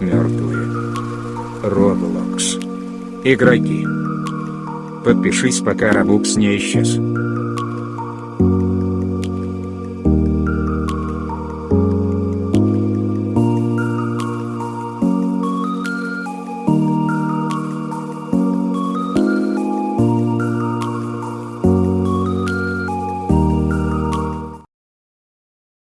Мертвые. Роблокс. Игроки. Подпишись пока Robux не исчез.